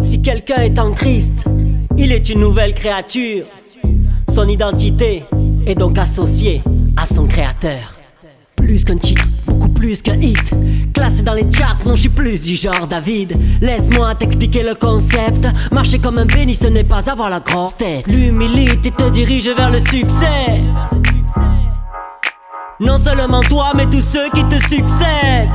Si quelqu'un est en Christ, il est une nouvelle créature. Son identité est donc associée à son créateur. Plus qu'un titre, beaucoup plus qu'un hit. Classé dans les charts, non, je suis plus du genre David. Laisse-moi t'expliquer le concept. Marcher comme un béni, ce n'est pas avoir la grosse tête. L'humilité te dirige vers le succès. Non seulement toi, mais tous ceux qui te succèdent.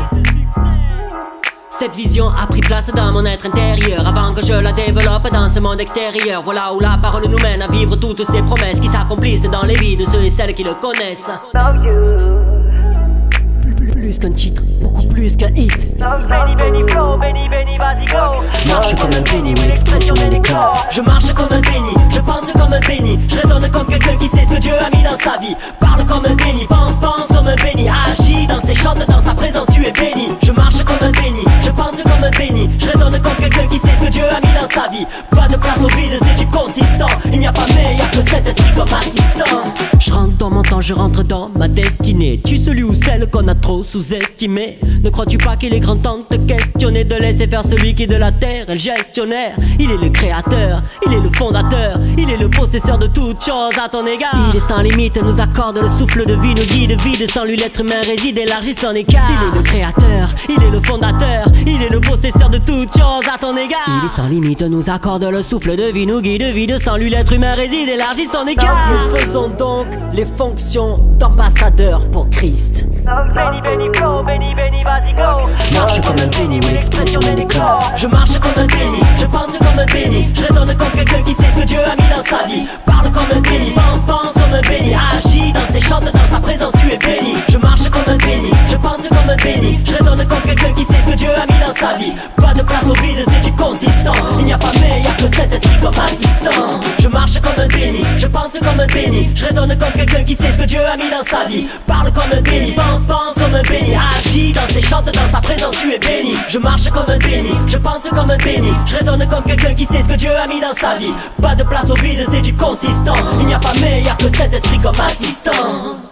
Cette vision a pris place dans mon être intérieur. Avant que je la développe dans ce monde extérieur Voilà où la parole nous mène à vivre toutes ces promesses Qui s'accomplissent dans les vies de ceux et celles qui le connaissent. Plus qu'un titre, beaucoup plus qu'un hit. Benny, Benny, flow, Benny, Benny, vas-y go Marche comme un béni, oui l'expression elle éclore Je marche comme un béni, je pense comme un béni. Je raisonne comme quelqu'un qui sait ce que Dieu a mis dans sa vie. Parle comme un béni, Pas de place au vide, c'est du consistant. Il n'y a pas meilleur que cet esprit comme assistant. Je rentre dans mon temps, je rentre dans ma destinée. Tu celui ou celle qu'on a trop sous-estimé. Ne crois-tu pas qu'il est grand temps de te questionner De laisser faire celui qui de la terre est le gestionnaire. Il est le créateur, il est le fondateur Il est le possesseur de toutes choses à ton égard. Il est sans limite, nous accorde le souffle de vie Nous guide vide, sans lui l'être humain réside Élargit son écart. Il est le créateur, Il est sans limite, nous accorde le souffle de vie Nous guide vide, sans lui l'être humain réside Élargit son écart. Nous faisons donc les fonctions d'ambassadeur pour Christ. Vas-y go. Marche comme un béni, oui l'expression elle éclore Je marche comme un béni, je pense comme un béni. Je raisonne comme quelqu'un qui sait ce que Dieu a mis dans sa vie. Parle comme un béni, pense, pense comme un béni. Agis dans ses chants, dans sa présence tu es béni. Je marche comme un béni, je pense comme un béni. Je raisonne comme quelqu'un qui sait ce que Dieu a mis dans sa vie. Pas de place au vide, c'est pense comme un béni. Je raisonne comme quelqu'un qui sait ce que Dieu a mis dans sa vie. Parle comme un béni, pense, pense comme un béni. Agis dans ses chants, dans sa présence tu es béni. Je marche comme un béni, je pense comme un béni. Je raisonne comme quelqu'un qui sait ce que Dieu a mis dans sa vie. Pas de place au vide, c'est du consistant. Il n'y a pas meilleur que cet esprit comme assistant